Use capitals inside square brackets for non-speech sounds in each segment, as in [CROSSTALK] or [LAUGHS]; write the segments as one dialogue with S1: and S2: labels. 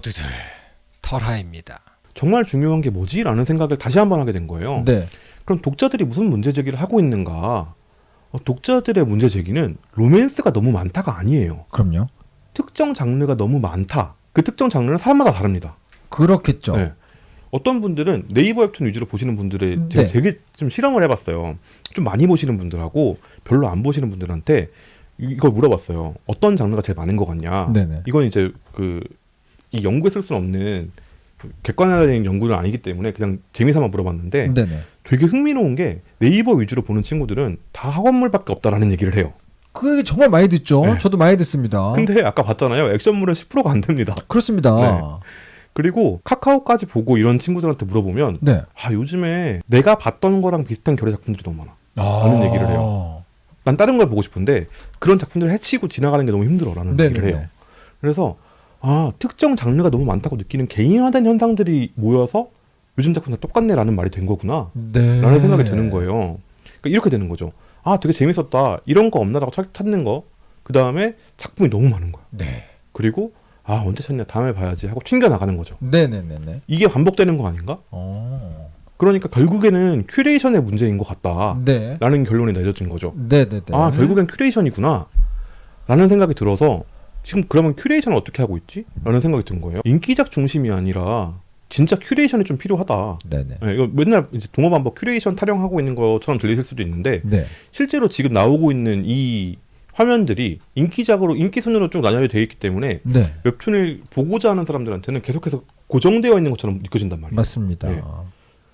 S1: 모두들 털하입니다.
S2: 정말 중요한 게 뭐지 라는 생각을 다시 한번 하게 된 거예요.
S3: 네.
S2: 그럼 독자들이 무슨 문제 제기를 하고 있는가? 어, 독자들의 문제 제기는 로맨스가 너무 많다가 아니에요.
S3: 그럼요.
S2: 특정 장르가 너무 많다. 그 특정 장르는 사람마다 다릅니다.
S3: 그렇겠죠.
S2: 네. 어떤 분들은 네이버 웹툰 위주로 보시는 분들의 제가
S3: 네.
S2: 되게 좀 실험을 해봤어요. 좀 많이 보시는 분들하고 별로 안 보시는 분들한테 이- 이걸 물어봤어요. 어떤 장르가 제일 많은 것 같냐?
S3: 네네.
S2: 이건 이제 그 이 연구에 쓸 수는 없는 객관화된 연구는 아니기 때문에 그냥 재미삼아 물어봤는데
S3: 네네.
S2: 되게 흥미로운 게 네이버 위주로 보는 친구들은 다 학원물밖에 없다라는 얘기를 해요.
S3: 그게 정말 많이 듣죠.
S2: 네.
S3: 저도 많이 듣습니다.
S2: 근데 아까 봤잖아요. 액션물은 10%가 안 됩니다.
S3: 그렇습니다.
S2: 네. 그리고 카카오까지 보고 이런 친구들한테 물어보면
S3: 네.
S2: 아 요즘에 내가 봤던 거랑 비슷한 결의 작품들이 너무 많아. 라는 얘기를 해요. 난 다른 걸 보고 싶은데 그런 작품들을 해치고 지나가는 게 너무 힘들어라는 얘기를 해요.
S3: 네네네.
S2: 그래서 아 특정 장르가 너무 많다고 느끼는 개인화된 현상들이 모여서 요즘 작품 다 똑같네라는 말이 된 거구나
S3: 네.
S2: 라는 생각이 드는 거예요 그러니까 이렇게 되는 거죠 아 되게 재밌었다 이런 거 없나라고 찾- 찾는 거 그 다음에 작품이 너무 많은 거야
S3: 네.
S2: 그리고 아 언제 찾냐 다음에 봐야지 하고 튕겨 나가는 거죠
S3: 네네네네.
S2: 이게 반복되는 거 아닌가
S3: 어.
S2: 그러니까 결국에는 curation의 문제인 것 같다라는
S3: 네.
S2: 결론이 내려진 거죠
S3: 네네네.
S2: 아 결국엔 curation이구나 라는 생각이 들어서 지금 그러면 curation을 어떻게 하고 있지? 라는 생각이 든 거예요 인기작 중심이 아니라 진짜 curation이 좀 필요하다
S3: 네네.
S2: 네, 이거 맨날 이제 동어반복 큐레이션 타령하고 있는 것처럼 들리실 수도 있는데
S3: 네.
S2: 실제로 지금 나오고 있는 이 화면들이 인기작으로 인기 순으로 쭉 나뉘어 되어 있기 때문에
S3: 네.
S2: 웹툰을 보고자 하는 사람들한테는 계속해서 고정되어 있는 것처럼 느껴진단 말이에요
S3: 맞습니다.
S2: 네.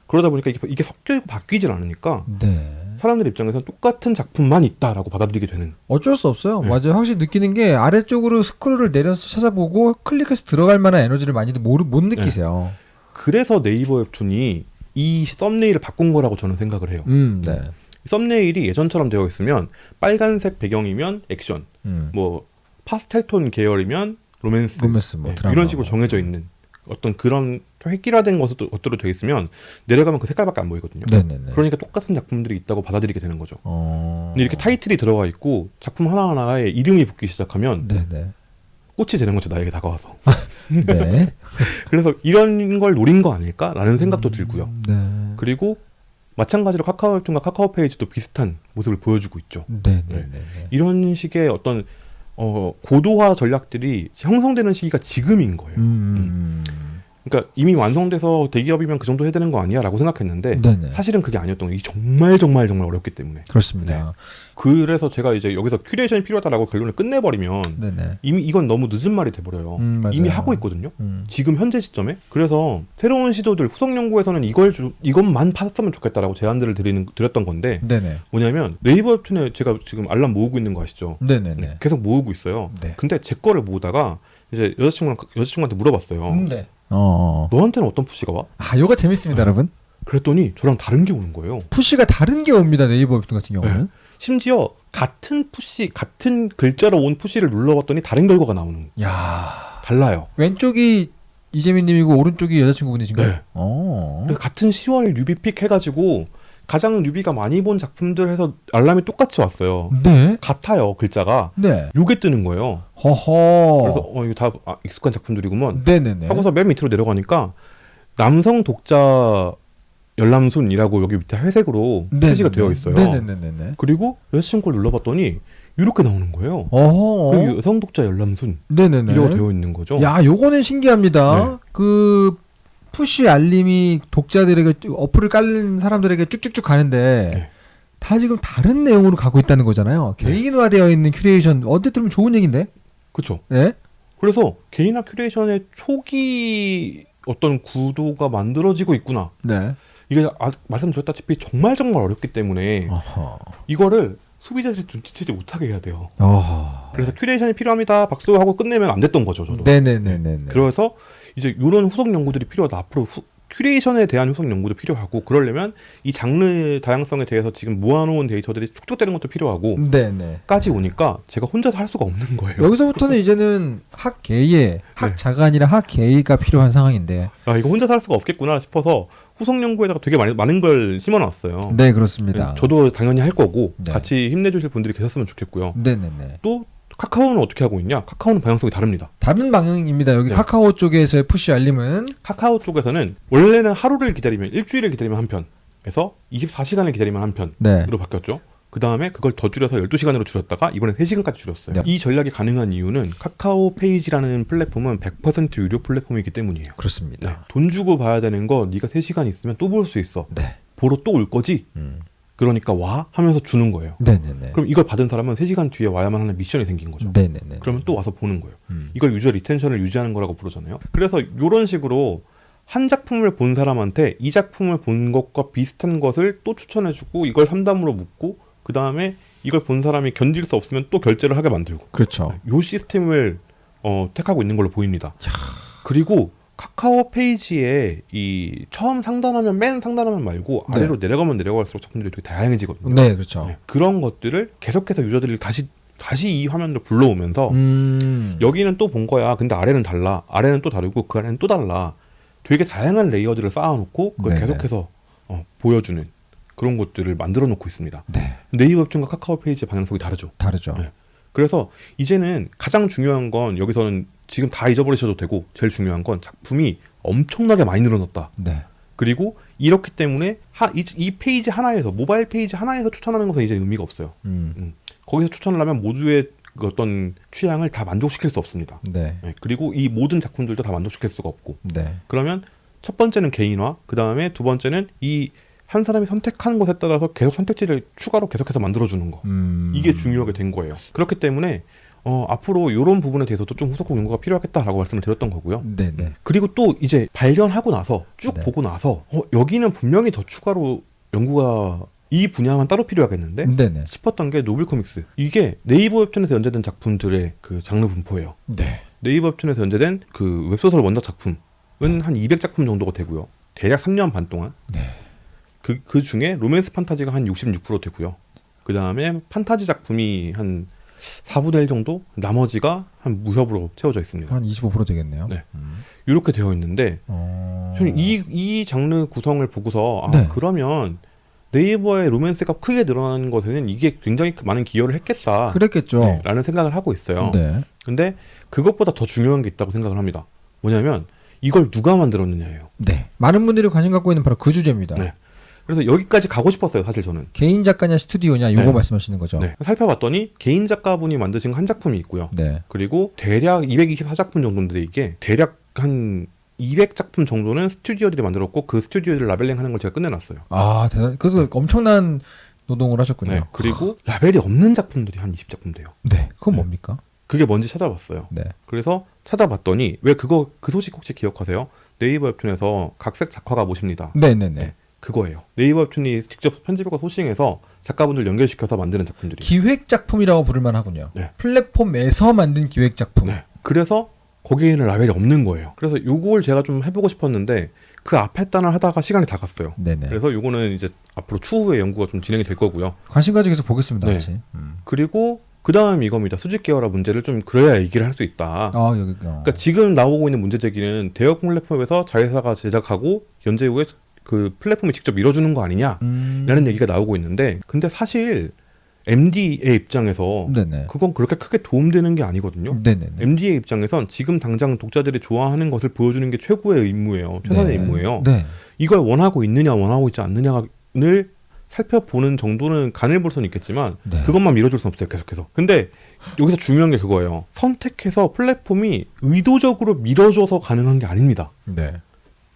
S2: 그러다 보니까 이게, 이게 섞여 있고 바뀌질 않으니까
S3: 네.
S2: 사람들 입장에서는 똑같은 작품만 있다라고 받아들이게 되는
S3: 어쩔 수 없어요.
S2: 네.
S3: 맞아요. 확실히 느끼는 게 아래쪽으로 스크롤을 내려서 찾아보고 클릭해서 들어갈 만한 에너지를 많이들 모르, 못 느끼세요.
S2: 그래서 네이버 웹툰이 이 thumbnail을 바꾼 거라고 저는 생각을 해요.
S3: 음, 네.
S2: thumbnail이 예전처럼 되어 있으면 빨간색 배경이면 액션,
S3: 음.
S2: 뭐 파스텔 톤 계열이면 로맨스,
S3: 로맨스 뭐
S2: 네, 이런 식으로
S3: 뭐.
S2: 정해져 있는 어떤 그런 획기화된 것으로, 되어 있으면 내려가면 그 색깔밖에 안 보이거든요.
S3: 네네네.
S2: 그러니까 똑같은 작품들이 있다고 받아들이게 되는 거죠.
S3: 어.
S2: 근데 이렇게 타이틀이 들어가 있고 작품 하나 하나에 이름이 붙기 시작하면
S3: 네네.
S2: 꽃이 되는 거죠 나에게 다가와서. [LAUGHS]
S3: 네. [LAUGHS]
S2: 그래서 이런 걸 노린 거 아닐까라는 생각도 들고요.
S3: 네.
S2: 그리고 마찬가지로 카카오 웹툰과 카카오 페이지도 비슷한 모습을 보여주고 있죠.
S3: 네네네.
S2: 이런 식의 어떤 어, 고도화 전략들이 형성되는 시기가 지금인 거예요.
S3: 음.
S2: 그러니까 이미 완성돼서 대기업이면 그 정도 해야 되는 거 아니야라고 생각했는데
S3: 네네.
S2: 사실은 그게 아니었던 거예요. 이게 정말 정말 정말 어렵기 때문에.
S3: 그렇습니다.
S2: 그래서 제가 이제 여기서 curation이 필요하다라고 결론을 끝내버리면
S3: 네네.
S2: 이미 이건 너무 늦은 말이 돼버려요.
S3: 음.
S2: 이미 하고 있거든요.
S3: 음.
S2: 지금 현재 시점에 그래서 새로운 시도들 후속 연구에서는 이걸 주- 이것만 파셨으면 좋겠다라고 제안들을 드리는 드렸던 건데
S3: 네네.
S2: 뭐냐면 네이버 웹툰에 제가 지금 알람 모으고 있는 거 아시죠?
S3: 네,
S2: 계속 모으고 있어요.
S3: 네.
S2: 근데 제 거를 모으다가 이제 여자친구랑 여자친구한테 물어봤어요.
S3: 음, 네. 어.
S2: 너한테는 어떤 push가 와?
S3: 아, 요거 재밌습니다, 여러분.
S2: 그랬더니 저랑 다른 게 오는 거예요.
S3: push가 다른 게 옵니다, 네이버 같은 경우는.
S2: 심지어 같은 push 같은 글자로 온 push를 눌러봤더니 다른 결과가 나오는
S3: 야
S2: 달라요.
S3: 왼쪽이 이재민님이고 오른쪽이 여자친구분이신가요?
S2: 네.
S3: 어.
S2: 그래서 같은 10월 newbie pick 해가지고 가장 newbie가 많이 본 작품들 해서 알람이 똑같이 왔어요.
S3: 네.
S2: 같아요 글자가.
S3: 네.
S2: 요게 뜨는 거예요.
S3: 허허.
S2: 그래서 어 이거 다 아, 익숙한 작품들이구먼
S3: 네네네.
S2: 하고서 맨 밑으로 내려가니까 남성 독자 열람순이라고 여기 밑에 회색으로
S3: 네네네.
S2: 표시가 되어 있어요.
S3: 네네네네.
S2: 그리고 여자친구를 눌러봤더니 이렇게 나오는 거예요.
S3: 어허.
S2: 여성 독자 열람순
S3: 네네네.
S2: 이라고 되어 있는 거죠.
S3: 야, 요거는 신기합니다.
S2: 네.
S3: 그 push 알림이 독자들에게 쭉- 어플을 깔린 사람들에게 쭉쭉쭉 가는데
S2: 네.
S3: 다 지금 다른 내용으로 가고 있다는 거잖아요.
S2: 네.
S3: 개인화되어 있는 큐레이션 어디 들으면 좋은 얘기인데?
S2: 그렇죠.
S3: 네?
S2: 그래서 개인화 curation의 초기 어떤 구도가 만들어지고 있구나.
S3: 네.
S2: 이게 아, 말씀드렸다시피 정말 정말 어렵기 때문에
S3: 어허.
S2: 이거를 소비자들이 눈치채지 못하게 해야 돼요.
S3: 어허.
S2: 그래서 curation이 필요합니다. 박수 하고 끝내면 안 됐던 거죠, 저도.
S3: 네네네네.
S2: 그래서 이제 이런 후속 연구들이 필요하다. 앞으로 후, curation에 대한 후속 연구도 필요하고 그러려면 이 장르 다양성에 대해서 지금 모아놓은 데이터들이 축적되는 것도 필요하고
S3: 네네.
S2: 까지 오니까 제가 혼자서 할 수가 없는 거예요.
S3: 여기서부터는 이제는 학계의 [LAUGHS]
S2: 네.
S3: 학자가 아니라 학계의가 필요한 상황인데.
S2: 아 이거 혼자서 할 수가 없겠구나 싶어서 후속 연구에다가 되게 많이, 많은 걸 심어놨어요.
S3: 네, 그렇습니다.
S2: 저도 당연히 할 거고
S3: 네.
S2: 같이 힘내주실 분들이 계셨으면 좋겠고요.
S3: 네네네.
S2: 또 카카오는 어떻게 하고 있냐? 카카오는 방향성이 다릅니다.
S3: 다른 방향입니다. 여기
S2: 네.
S3: 카카오 쪽에서의 push 알림은
S2: 카카오 쪽에서는 원래는 하루를 기다리면 일주일을 기다리면 한 편에서 24시간을 기다리면 한 편으로
S3: 네.
S2: 바뀌었죠. 그 다음에 그걸 더 줄여서 12시간으로 줄였다가 이번에 3시간까지 줄였어요.
S3: 네.
S2: 이 전략이 가능한 이유는 카카오 페이지라는 플랫폼은 100% 유료 플랫폼이기 때문이에요.
S3: 그렇습니다.
S2: 네. 돈 주고 봐야 되는 거 네가 3시간 있으면 또 볼 수 있어.
S3: 네.
S2: 보러 또 올 거지?
S3: 음.
S2: 그러니까 와 하면서 주는 거예요.
S3: 네네네.
S2: 그럼 이걸 받은 사람은 3시간 뒤에 와야만 하는 미션이 생긴 거죠.
S3: 네네네.
S2: 그러면 또 와서 보는 거예요.
S3: 음.
S2: 이걸 user retention을 유지하는 거라고 부르잖아요. 그래서 이런 식으로 한 작품을 본 사람한테 이 작품을 본 것과 비슷한 것을 또 추천해주고 이걸 삼다무로 묶고 그 다음에 이걸 본 사람이 견딜 수 없으면 또 결제를 하게 만들고
S3: 그렇죠.
S2: 요 시스템을 어, 택하고 있는 걸로 보입니다. 그리고 카카오 페이지에 이 처음 상단화면 맨 상단화면 말고
S3: 네.
S2: 아래로 내려가면 내려갈수록 작품들이 되게 다양해지거든요.
S3: 네, 그렇죠.
S2: 네, 그런 것들을 계속해서 user들이 다시 다시 이 화면으로 불러오면서
S3: 음.
S2: 여기는 또 본 거야. 근데 아래는 달라. 아래는 또 다르고 그 아래는 또 달라. 되게 다양한 layer들을 쌓아놓고 그걸
S3: 네네.
S2: 계속해서 어, 보여주는 그런 것들을 만들어 놓고 있습니다.
S3: 네.
S2: 네이버 웹툰과 카카오 페이지 방향성이 다르죠.
S3: 다르죠.
S2: 네. 그래서 이제는 가장 중요한 건 여기서는 지금 다 잊어버리셔도 되고 제일 중요한 건 작품이 엄청나게 많이 늘어났다.
S3: 네.
S2: 그리고 이렇기 때문에 하, 이, 이 페이지 하나에서 모바일 페이지 하나에서 추천하는 것은 이제 의미가 없어요.
S3: 음.
S2: 거기서 추천을 하면 모두의 그 어떤 취향을 다 만족시킬 수 없습니다.
S3: 네.
S2: 네, 그리고 이 모든 작품들도 다 만족시킬 수가 없고
S3: 네.
S2: 그러면 첫 번째는 개인화 그 다음에 두 번째는 이 한 사람이 선택하는 것에 따라서 계속 선택지를 추가로 계속해서 만들어주는 거
S3: 음.
S2: 이게 중요하게 된 거예요 그렇기 때문에 어, 앞으로 이런 부분에 대해서도 좀 후속곡 연구가 필요하겠다라고 말씀을 드렸던 거고요
S3: 네네.
S2: 그리고 또 이제 발견하고 나서 쭉
S3: 네.
S2: 보고 나서 어, 여기는 분명히 더 추가로 연구가 이 분야만 따로 필요하겠는데
S3: 네네.
S2: 싶었던 게 novel comics 이게 네이버 웹툰에서 연재된 작품들의 그 장르 분포예요
S3: 네.
S2: 네이버 웹툰에서 연재된 그 웹소설 원작 작품은 한 200작품 정도가 되고요. 대략 3년 반 동안.
S3: 네.
S2: 그, 그 중에 로맨스 판타지가 한 66% 되고요. 그 다음에 판타지 작품이 한 4분의 1 정도? 나머지가 한 무협으로 채워져 있습니다.
S3: 한 25% 되겠네요.
S2: 네.
S3: 음.
S2: 이렇게 되어 있는데,
S3: 어.
S2: 저는 이, 이 장르 구성을 보고서, 아,
S3: 네.
S2: 그러면 네이버의 로맨스가 크게 늘어나는 것에는 이게 굉장히 많은 기여를 했겠다.
S3: 그랬겠죠.
S2: 네, 라는 생각을 하고 있어요.
S3: 네.
S2: 근데 그것보다 더 중요한 게 있다고 생각을 합니다. 뭐냐면, 이걸 누가 만들었느냐예요.
S3: 네. 많은 분들이 관심 갖고 있는 바로 그 주제입니다.
S2: 네. 그래서 여기까지 가고 싶었어요, 사실 저는.
S3: 개인 작가냐 스튜디오냐 요거
S2: 네.
S3: 말씀하시는 거죠.
S2: 네. 살펴봤더니 개인 작가분이 만드신 한 작품이 있고요.
S3: 네.
S2: 그리고 대략 224작품 정도인데 이게 대략 한 200작품 정도는 스튜디오들이 만들었고 그 스튜디오들 라벨링 하는 걸 제가 끝내놨어요.
S3: 아, 대단. 그래서 엄청난 노동을 하셨군요.
S2: 네. 그리고 라벨이 없는 작품들이 한 20작품 돼요.
S3: 네. 그건
S2: 네.
S3: 뭡니까?
S2: 그게 뭔지 찾아봤어요.
S3: 네.
S2: 그래서 찾아봤더니 왜 그거 그 소식 혹시 기억하세요? 네이버 웹툰에서 각색 작화가 모십니다.
S3: 네, 네, 네.
S2: 네. 그거예요. 네이버 웹툰이 직접 편집과 소싱해서 작가분들 연결시켜서 만드는 작품들이.
S3: 기획 작품이라고 부를 만 하군요.
S2: 네.
S3: 플랫폼에서 만든 기획 작품.
S2: 네. 그래서 거기에는 라벨이 없는 거예요. 그래서 요걸 제가 좀 해보고 싶었는데 그 앞에 단을 하다가 시간이 다 갔어요.
S3: 네, 네.
S2: 그래서 요거는 이제 앞으로 추후에 연구가 좀 진행이 될 거고요.
S3: 관심 가지고 계속 보겠습니다.
S2: 네.
S3: 음.
S2: 그리고 그 다음 이겁니다. 수직 계열화 문제를 좀 그래야 얘기를 할 수 있다.
S3: 아, 여기 어.
S2: 그러니까 지금 나오고 있는 문제 제기는 대여 플랫폼에서 자회사가 제작하고 연재 후에 그 플랫폼이 직접 밀어주는 거 아니냐라는
S3: 음.
S2: 얘기가 나오고 있는데 근데 사실 MD의 입장에서
S3: 네, 네.
S2: 그건 그렇게 크게 도움되는 게 아니거든요.
S3: 네, 네, 네.
S2: MD의 입장에선 지금 당장 독자들이 좋아하는 것을 보여주는 게 최고의 임무예요. 최선의
S3: 네.
S2: 임무예요.
S3: 네.
S2: 이걸 원하고 있느냐 원하고 있지 않느냐를 살펴보는 정도는 간을 볼 수는 있겠지만
S3: 네.
S2: 그것만 밀어줄 수는 없어요 계속해서 근데 여기서 중요한 게 그거예요 선택해서 플랫폼이 의도적으로 밀어줘서 가능한 게 아닙니다
S3: 네.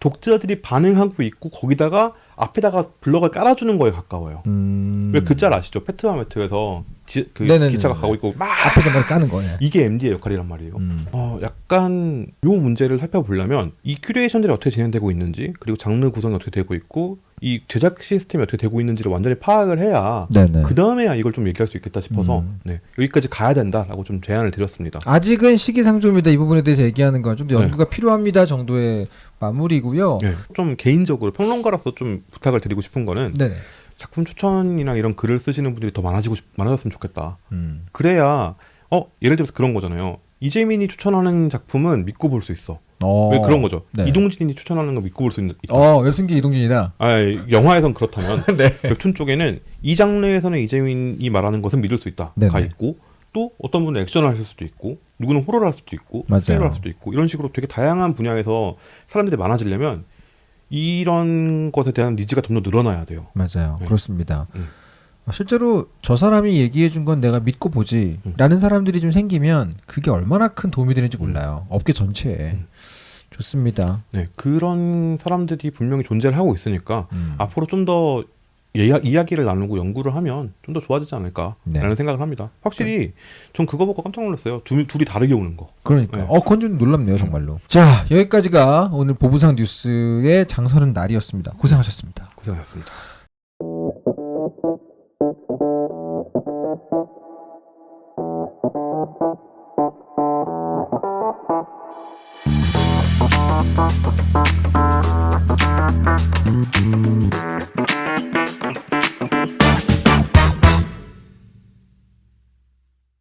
S2: 독자들이 반응하고 있고 거기다가 앞에다가 블럭을 깔아주는 거에 가까워요
S3: 음.
S2: 왜 그 짤 아시죠 패트와 매트에서 지- 그
S3: 네네네네.
S2: 기차가 가고 있고 막
S3: 앞에서 막 까는 거예요.
S2: 이게 MD의 역할이란 말이에요
S3: 음.
S2: 어, 약간 요 문제를 살펴보려면 이 curation들이 어떻게 진행되고 있는지 그리고 장르 구성이 어떻게 되고 있고 이 제작 시스템이 어떻게 되고 있는지를 완전히 파악을 해야
S3: 네, 네.
S2: 그 다음에야 이걸 좀 얘기할 수 있겠다 싶어서
S3: 음.
S2: 네, 여기까지 가야 된다라고 좀 제안을 드렸습니다.
S3: 아직은 시기상조입니다. 이 부분에 대해서 얘기하는 건 좀더
S2: 네.
S3: 연구가 필요합니다 정도의 마무리고요.
S2: 네, 좀 개인적으로 평론가로서 좀 부탁을 드리고 싶은 거는
S3: 네. 네.
S2: 작품 추천이나 이런 글을 쓰시는 분들이 더 많아지고 싶, 많아졌으면 좋겠다.
S3: 음.
S2: 그래야 어 예를 들어서 그런 거잖아요. 이재민이 추천하는 작품은 믿고 볼 수 있어.
S3: 어.
S2: 왜 그런 거죠?
S3: 네.
S2: 이동진이 추천하는 거 믿고 볼 수 있다.
S3: 어, 웹툰기 이동진이다.
S2: 아, 영화에선 그렇다면 [LAUGHS]
S3: 네.
S2: 웹툰 쪽에는 이 장르에서는 이재민이 말하는 것은 믿을 수 있다.
S3: 네네.
S2: 가 있고 또 어떤 분은 액션을 하실 수도 있고 누구는 호러를 할 수도 있고. 스릴을 할 수도 있고 이런 식으로 되게 다양한 분야에서 사람들이 많아지려면 이런 것에 대한 니즈가 좀더 늘어나야 돼요.
S3: 맞아요.
S2: 네.
S3: 그렇습니다.
S2: 음.
S3: 실제로 저 사람이 얘기해 준 건 내가 믿고 보지
S2: 음.
S3: 라는 사람들이 좀 생기면 그게 얼마나 큰 도움이 되는지 몰라요. 업계 전체에.
S2: 음.
S3: 좋습니다.
S2: 네, 그런 사람들이 분명히 존재를 하고 있으니까
S3: 음.
S2: 앞으로 좀 더 이야기를 나누고 연구를 하면 좀 더 좋아지지 않을까라는
S3: 네.
S2: 생각을 합니다. 확실히 전 그거 보고 깜짝 놀랐어요. 둘, 둘이 다르게 오는 거.
S3: 그러니까
S2: 네.
S3: 어 그건 좀 놀랍네요 정말로. 자 여기까지가 오늘 보부상 뉴스의 장서는 날이었습니다. 고생하셨습니다.
S2: 고생하셨습니다.
S4: Thank